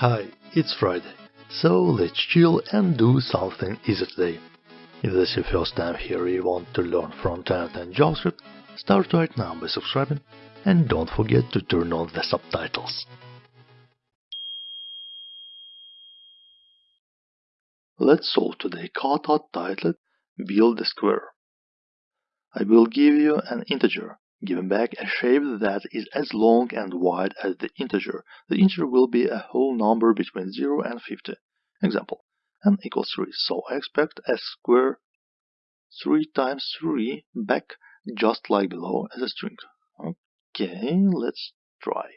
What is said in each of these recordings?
Hi, it's Friday, so let's chill and do something easy today. If this is your first time here you want to learn front-end and JavaScript, start right now by subscribing and don't forget to turn on the subtitles. Let's solve today kata titled Build a Square. I will give you an integer given back a shape that is as long and wide as the integer. The integer will be a whole number between 0 and 50. Example, n equals 3, so I expect a square 3 times 3 back just like below as a string. Okay, let's try.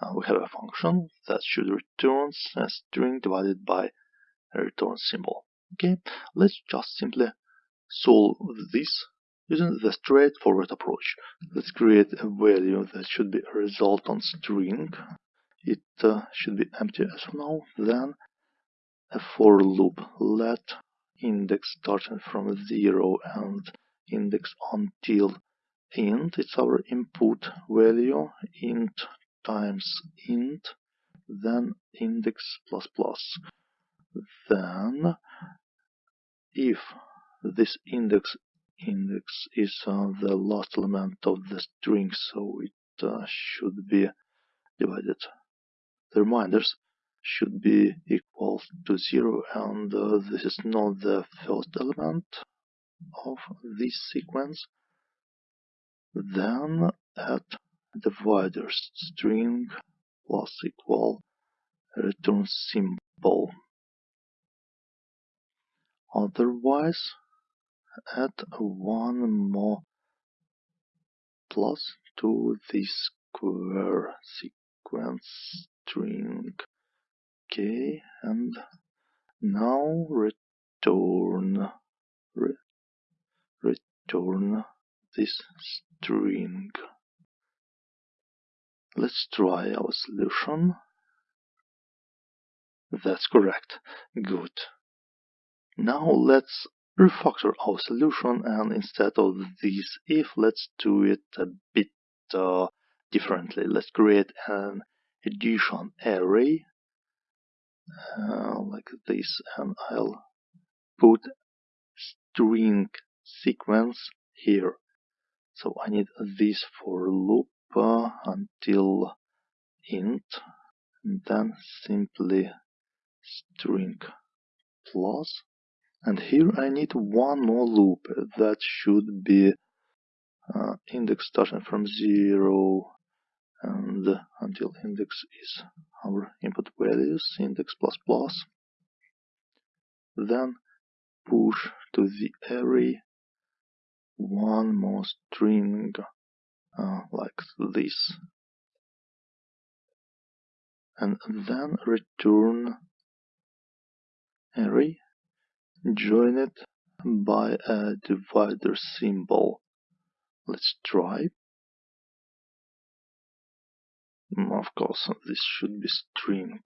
Uh, we have a function that should return a string divided by a return symbol. Okay, let's just simply solve this Using the straightforward approach, let's create a value that should be a resultant string. It uh, should be empty as of now. Then a for loop. Let index starting from 0 and index until int. It's our input value. int times int. Then index plus plus. Then if this index index is uh, the last element of the string, so it uh, should be divided. The reminders should be equal to 0 and uh, this is not the first element of this sequence. Then add dividers string plus equal return symbol. Otherwise, add one more plus to the square sequence string. Okay and now return re, return this string. Let's try our solution. That's correct. Good. Now let's refactor our solution and instead of this if let's do it a bit uh, differently. Let's create an addition array uh, like this and I'll put string sequence here. So I need this for loop uh, until int and then simply string plus and here I need one more loop that should be uh, index starting from 0 and until index is our input values index plus plus. Then push to the array one more string uh, like this. And then return array join it by a divider symbol. Let's try. Mm, of course, this should be string.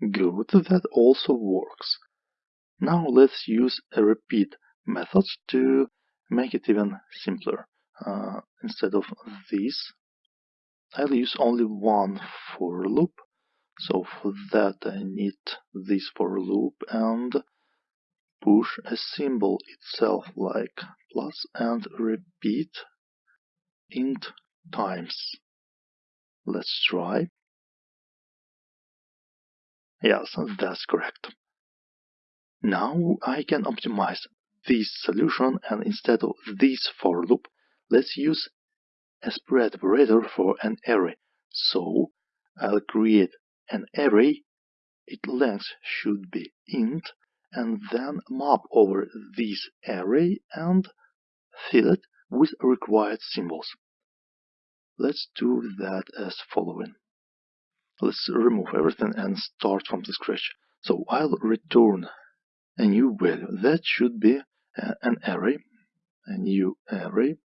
Good, that also works. Now let's use a repeat method to make it even simpler. Uh, instead of this, I'll use only one for loop so for that I need this for loop and push a symbol itself like plus and repeat int times. Let's try. Yes, that's correct. Now I can optimize this solution and instead of this for loop, let's use a spread operator for an array. So I'll create an array, its length should be int, and then map over this array and fill it with required symbols. Let's do that as following. Let's remove everything and start from the scratch. So I'll return a new value. That should be uh, an array, a new array,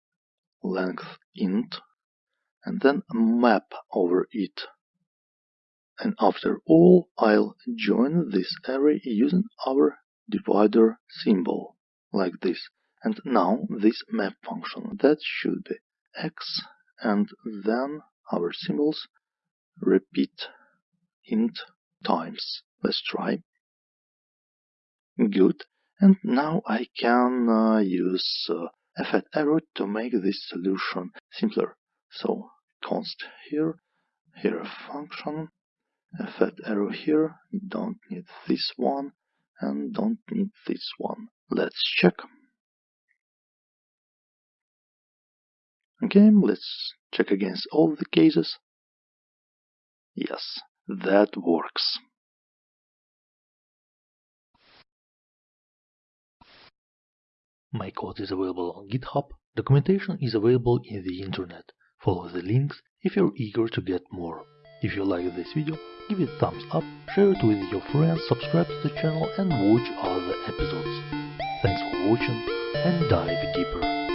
length int, and then map over it and after all I'll join this array using our divider symbol, like this. And now this map function, that should be x and then our symbols repeat int times. Let's try. Good. And now I can uh, use uh, fat arrow to make this solution simpler. So const here, here a function, a fat arrow here, don't need this one, and don't need this one. Let's check. Okay, let's check against all the cases. Yes, that works. My code is available on GitHub. Documentation is available in the internet. Follow the links if you're eager to get more. If you like this video, give it thumbs up, share it with your friends, subscribe to the channel and watch other episodes. Thanks for watching and dive deeper.